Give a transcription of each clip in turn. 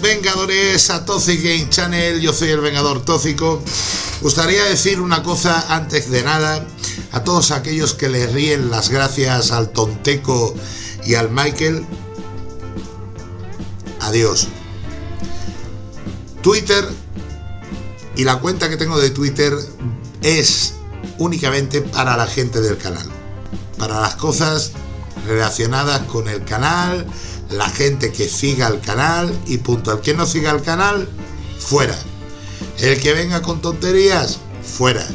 Vengadores a Toxic Game Channel, yo soy el Vengador Tóxico. Gustaría decir una cosa antes de nada a todos aquellos que le ríen las gracias al Tonteco y al Michael. Adiós. Twitter y la cuenta que tengo de Twitter es únicamente para la gente del canal. Para las cosas relacionadas con el canal, la gente que siga el canal y punto. El que no siga el canal, fuera. El que venga con tonterías, fuera.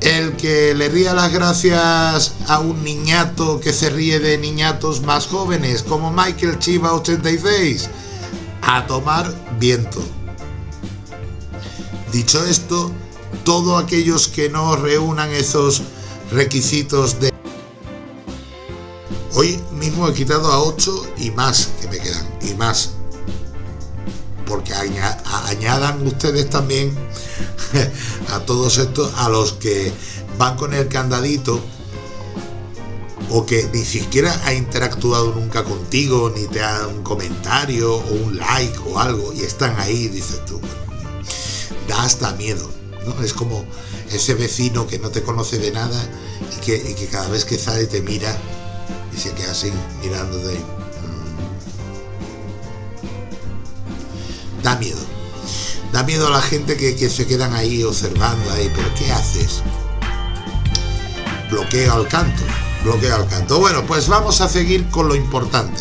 El que le ría las gracias a un niñato que se ríe de niñatos más jóvenes, como Michael Chiva 86, a tomar viento. Dicho esto, todos aquellos que no reúnan esos requisitos de Hoy mismo he quitado a 8 y más que me quedan, y más. Porque añadan ustedes también a todos estos, a los que van con el candadito o que ni siquiera ha interactuado nunca contigo, ni te ha un comentario o un like o algo, y están ahí, dices tú, da hasta miedo, ¿no? Es como ese vecino que no te conoce de nada y que, y que cada vez que sale te mira y se queda así mirándote. Da miedo. Da miedo a la gente que, se quedan ahí observando ahí, pero ¿qué haces? Bloqueo al canto, bloqueo al canto. Bueno, pues vamos a seguir con lo importante.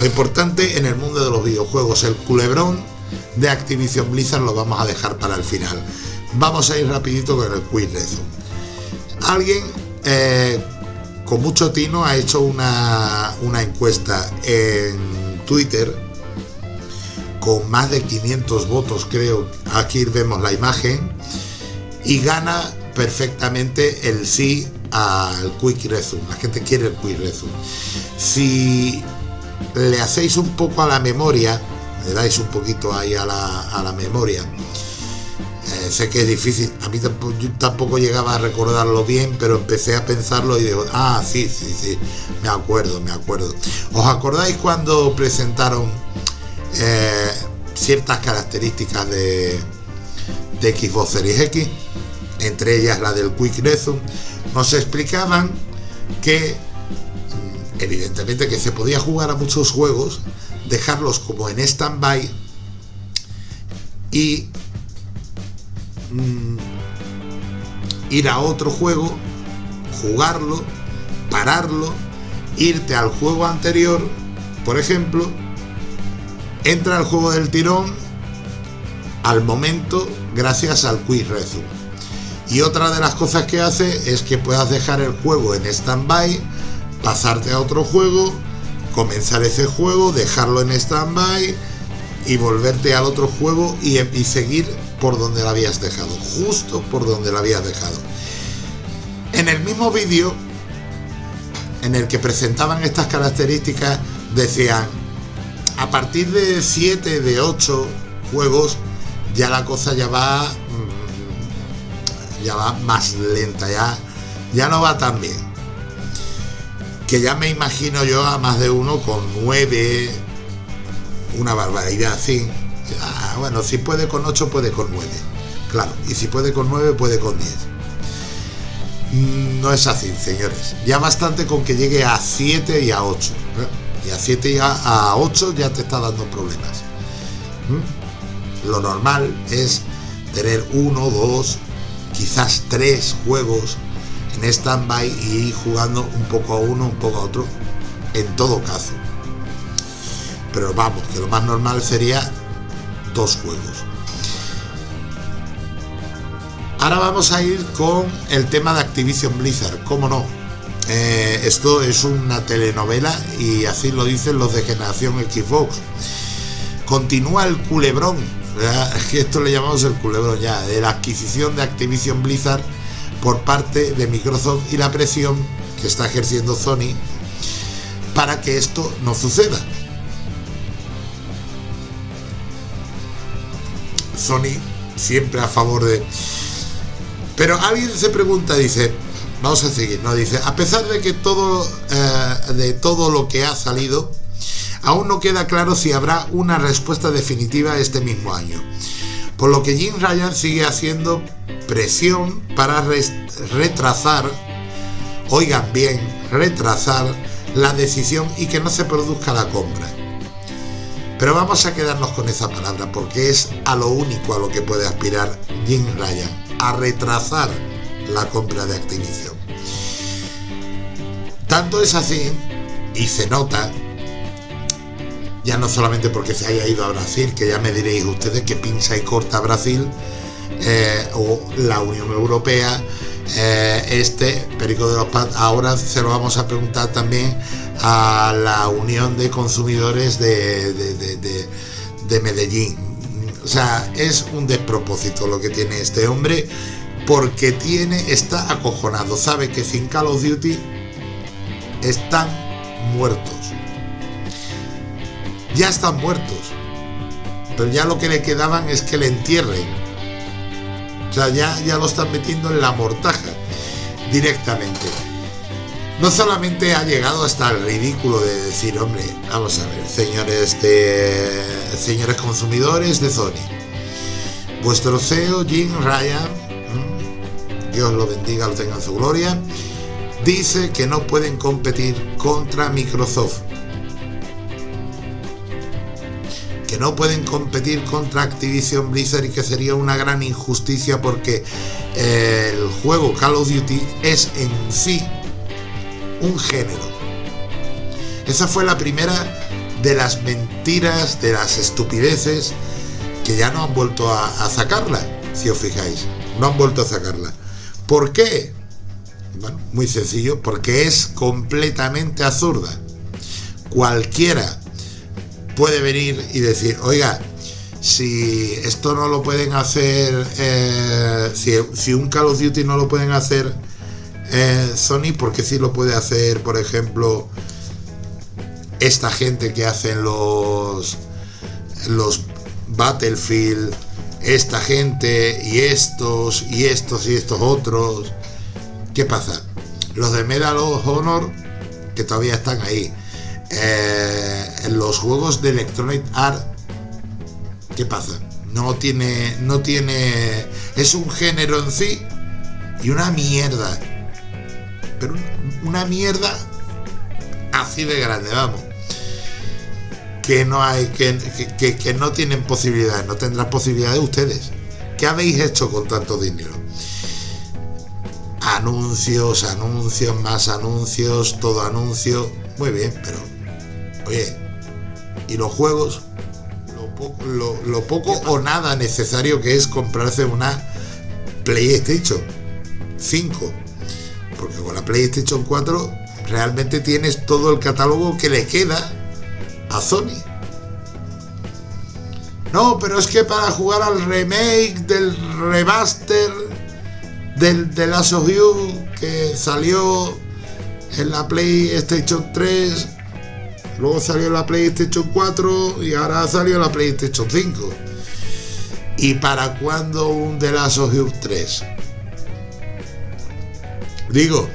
Lo importante en el mundo de los videojuegos, el culebrón de Activision Blizzard lo vamos a dejar para el final. Vamos a ir rapidito con el quiz. Alguien eh, con mucho tino ha hecho una, encuesta en Twitter con más de 500 votos creo, aquí vemos la imagen. Y gana perfectamente el sí al Quick Resume, la gente quiere el Quick Resume. Si le hacéis un poco a la memoria, le dais un poquito ahí a la, a la memoria, sé que es difícil, a mí tampoco llegaba a recordarlo bien, pero empecé a pensarlo y digo, ah, sí, sí, sí, me acuerdo, me acuerdo. ¿Os acordáis cuando presentaron eh, ciertas características de, de Xbox Series X? Entre ellas la del Quick Resume, nos explicaban que mm, evidentemente que se podía jugar a muchos juegos, dejarlos como en stand-by y Mm, ir a otro juego, jugarlo, pararlo, irte al juego anterior, por ejemplo, entra al juego del tirón al momento gracias al Quick Resume. Y otra de las cosas que hace es que puedas dejar el juego en stand-by, pasarte a otro juego, comenzar ese juego, dejarlo en stand-by y volverte al otro juego y seguir por donde la habías dejado, justo por donde la habías dejado. En el mismo vídeo en el que presentaban estas características, decían, a partir de 7, de 8 juegos, ya la cosa ya va, mm, ya va más lenta, ya, ya no va tan bien. Que ya me imagino yo a más de uno con 9, una barbaridad así Ah, bueno, si puede con 8, puede con 9. Claro, y si puede con 9, puede con 10. Mm, no es así, señores. Ya bastante con que llegue a 7 y a 8. ¿eh? Y a 7 y a 8 ya te está dando problemas. ¿Mm? Lo normal es tener 1, 2, quizás 3 juegos en stand-by y ir jugando un poco a uno, un poco a otro, en todo caso. Pero vamos, que lo más normal sería dos juegos. Ahora vamos a ir con el tema de Activision Blizzard, cómo no. Eh, esto es una telenovela y así lo dicen los de generación Xbox. Continúa el culebrón, que esto le llamamos el culebrón ya, de la adquisición de Activision Blizzard por parte de Microsoft y la presión que está ejerciendo Sony para que esto no suceda. Sony siempre a favor de... Pero alguien se pregunta, dice, vamos a seguir, ¿no? Dice, a pesar de que todo, eh, de todo lo que ha salido, aún no queda claro si habrá una respuesta definitiva este mismo año. Por lo que Jim Ryan sigue haciendo presión para retrasar, oigan bien, retrasar la decisión y que no se produzca la compra. Pero vamos a quedarnos con esa palabra porque es a lo único a lo que puede aspirar Jim Ryan, a retrasar la compra de Activision. Tanto es así, y se nota, ya no solamente porque se haya ido a Brasil, que ya me diréis ustedes que pincha y corta Brasil, eh, o la Unión Europea, eh, este Perico de los Paz, ahora se lo vamos a preguntar también a la Unión de Consumidores de, de Medellín. O sea, es un despropósito lo que tiene este hombre porque tiene, está acojonado, sabe que sin Call of Duty están muertos. Ya están muertos. Pero ya lo que le quedaban es que le entierren. O sea, ya, ya lo están metiendo en la mortaja directamente. No solamente ha llegado hasta el ridículo de decir, hombre, vamos a ver, señores de señores consumidores de Sony. Vuestro CEO Jim Ryan, Dios lo bendiga, lo tenga en su gloria, dice que no pueden competir contra Microsoft. No pueden competir contra Activision Blizzard y que sería una gran injusticia porque eh, el juego Call of Duty es en sí un género. Esa fue la primera de las mentiras, de las estupideces que ya no han vuelto a, a sacarla, si os fijáis. No han vuelto a sacarla. ¿Por qué? Bueno, muy sencillo, porque es completamente absurda. Cualquiera puede venir y decir, oiga, si esto no lo pueden hacer, eh, si, un Call of Duty no lo pueden hacer eh, Sony, porque sí lo puede hacer, por ejemplo, esta gente que hacen los, los Battlefield, esta gente y estos y estos y estos otros ¿Qué pasa? Los de Medal of Honor, que todavía están ahí. Eh, los juegos de Electronic Art, ¿qué pasa? No tiene, no tiene, es un género en sí y una mierda. Pero una mierda así de grande, vamos. Que no hay, que, que, que no tienen posibilidades, no tendrán posibilidades ustedes. ¿Qué habéis hecho con tanto dinero? anuncios, anuncios, más anuncios, todo anuncio. Muy bien, pero oye, ¿y los juegos? Lo poco, o nada necesario que es comprarse una PlayStation 5. Porque con la PlayStation 4 realmente tienes todo el catálogo que le queda a Sony. No, pero es que para jugar al remake del remaster del, de Last of que salió en la PlayStation 3, luego salió la PlayStation 4 y ahora salió la PlayStation 5. ¿Y para cuándo un The Last of 3? Digo,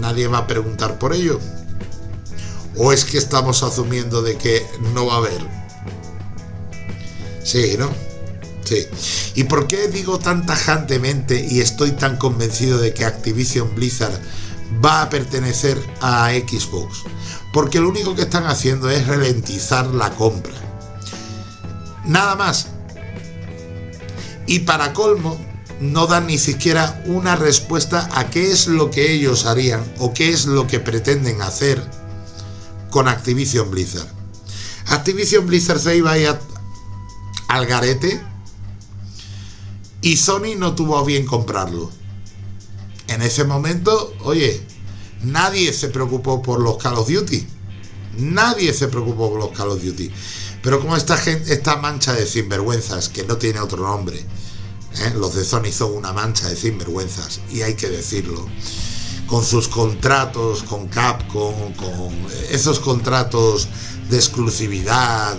nadie va a preguntar por ello. ¿O es que estamos asumiendo de que no va a haber? Sí, ¿no? ¿Y por qué digo tan tajantemente y estoy tan convencido de que Activision Blizzard va a pertenecer a Xbox? Porque lo único que están haciendo es ralentizar la compra. Nada más. Y para colmo, no dan ni siquiera una respuesta a qué es lo que ellos harían o qué es lo que pretenden hacer con Activision Blizzard. Activision Blizzard se iba al garete y Sony no tuvo bien comprarlo. En ese momento, oye, nadie se preocupó por los Call of Duty. Nadie se preocupó por los Call of Duty. Pero como esta, gente, esta mancha de sinvergüenzas, que no tiene otro nombre, ¿eh? los de Sony son una mancha de sinvergüenzas, y hay que decirlo, con sus contratos con Capcom, con esos contratos de exclusividad,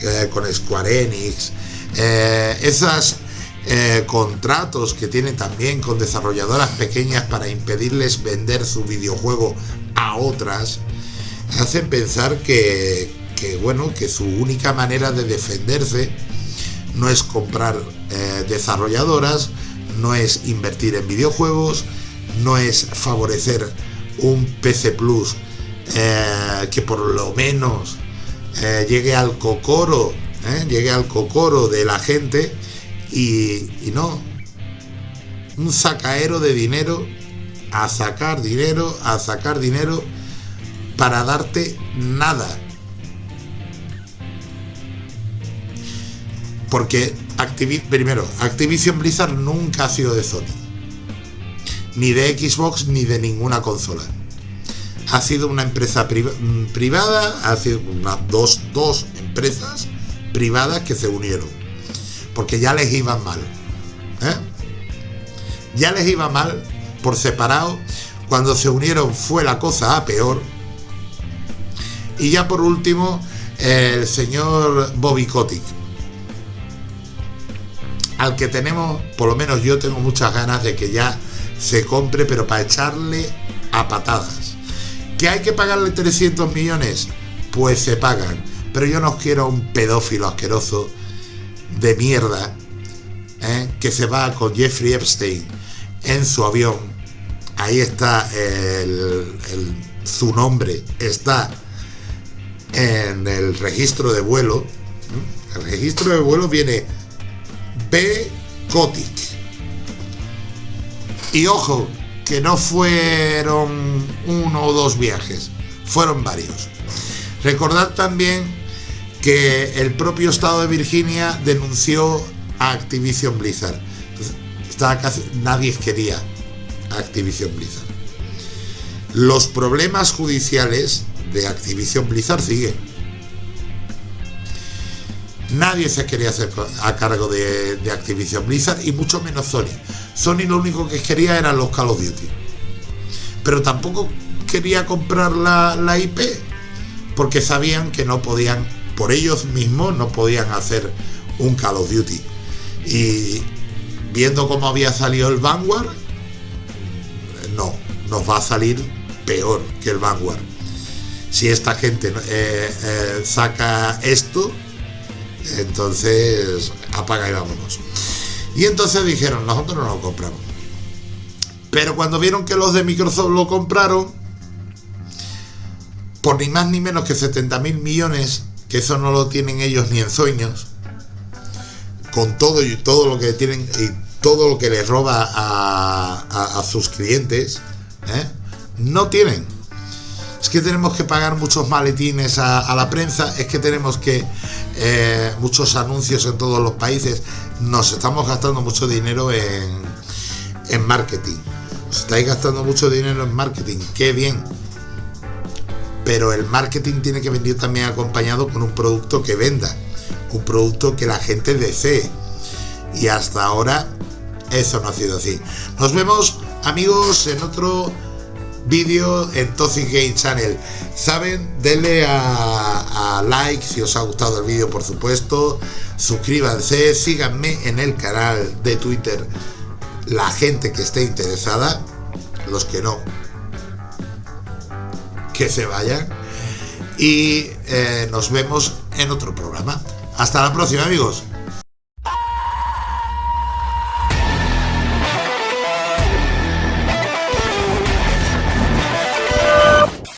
eh, con Square Enix, eh, esas eh, contratos que tienen también con desarrolladoras pequeñas para impedirles vender su videojuego a otras, hacen pensar que, bueno, que su única manera de defenderse no es comprar eh, desarrolladoras, no es invertir en videojuegos, no es favorecer un PC Plus eh, que por lo menos llegue al cocoro, llegue al cocoro de la gente y, no, un sacaero de dinero, a sacar dinero, a sacar dinero para darte nada. Porque primero, Activision Blizzard nunca ha sido de Sony. Ni de Xbox ni de ninguna consola. Ha sido una empresa mm, privada, ha sido unas dos, dos empresas privadas que se unieron. Porque ya les iba mal. ¿eh? Ya les iba mal por separado. Cuando se unieron fue la cosa a peor. Y ya por último, el señor Bobby Kotick al que tenemos, por lo menos yo tengo muchas ganas de que ya se compre, pero para echarle a patadas. ¿Que hay que pagarle 300 millones? Pues se pagan. Pero yo no quiero un pedófilo asqueroso de mierda ¿eh? que se va con Jeffrey Epstein en su avión. Ahí está su nombre, está en el registro de vuelo. El registro de vuelo viene B. Kotick. Y ojo, que no fueron uno o dos viajes, fueron varios. Recordad también que el propio estado de Virginia denunció a Activision Blizzard. Nadie quería Activision Blizzard. Los problemas judiciales de Activision Blizzard siguen Nadie se quería hacer a cargo de, Activision Blizzard y mucho menos Sony. Sony lo único que quería eran los Call of Duty. Pero tampoco quería comprar la, la IP porque sabían que no podían, por ellos mismos, no podían hacer un Call of Duty. Y viendo cómo había salido el Vanguard, no, nos va a salir peor que el Vanguard. Si esta gente eh, eh, saca esto, entonces, apaga y vámonos. Y entonces dijeron, nosotros no lo compramos. Pero cuando vieron que los de Microsoft lo compraron, por ni más ni menos que 70 mil millones, que eso no lo tienen ellos ni en sueños, con todo y todo lo que tienen y todo lo que les roba a, sus clientes, ¿eh? no tienen es que tenemos que pagar muchos maletines a, la prensa, es que tenemos que eh, muchos anuncios en todos los países, nos estamos gastando mucho dinero en, en marketing. Estáis gastando mucho dinero en marketing, qué bien. Pero el marketing tiene que venir también acompañado con un producto que venda, un producto que la gente desee. Y hasta ahora eso no ha sido así. Nos vemos amigos en otro vídeo en Toxic Game Channel. Saben, denle a, like si os ha gustado el vídeo, por supuesto. Suscríbanse, síganme en el canal de Twitter. La gente que esté interesada, los que no, que se vayan. Y eh, nos vemos en otro programa. Hasta la próxima, amigos.